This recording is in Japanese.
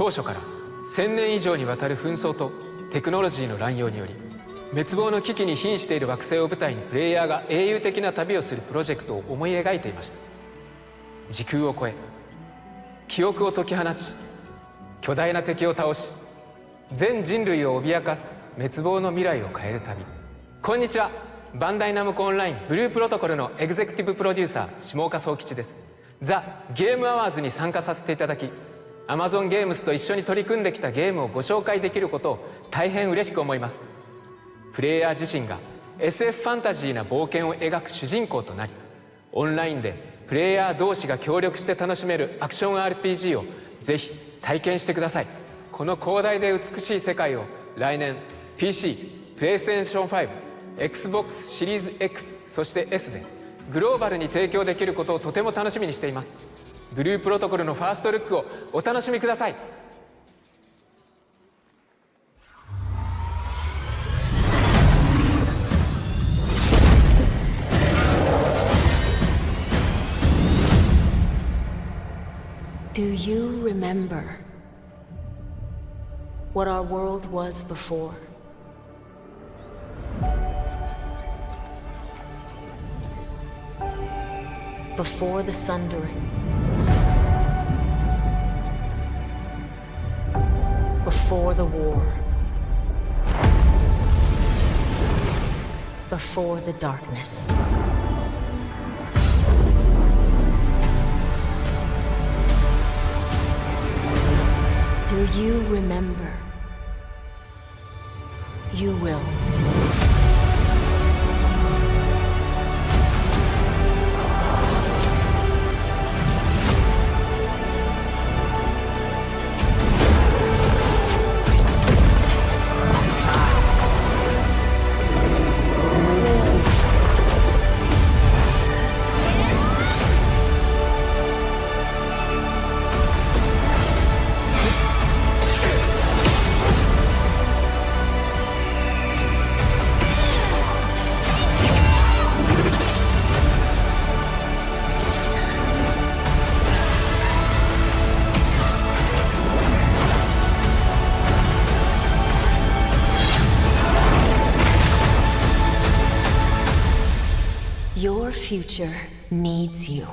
当初から1000年以上にわたる紛争とテクノロジーの乱用により滅亡の危機に瀕している惑星を舞台にプレイヤーが英雄的な旅をするプロジェクトを思い描いていました。時空を超え記憶を解き放ち巨大な敵を倒し全人類を脅かす滅亡の未来を変える旅。こんにちは。バンダイナムコオンラインブループロトコルのエグゼクティブプロデューサー下岡宗吉です。ザ・ゲームアワーズに参加させていただき Amazon ゲームスと一緒に取り組んできたゲームをご紹介できることを大変嬉しく思います。プレイヤー自身が SF ファンタジーな冒険を描く主人公となりオンラインでプレイヤー同士が協力して楽しめるアクション RPG をぜひ体験してください。この広大で美しい世界を来年 PC、PlayStation 5、Xbox シリーズ X そして S でグローバルに提供できることをとても楽しみにしています。ブループロトコルのファーストルックをお楽しみください Do you remember what our world was before? Before the sundering. Before the war. Before the darkness. Do you remember? You will. Your future needs you.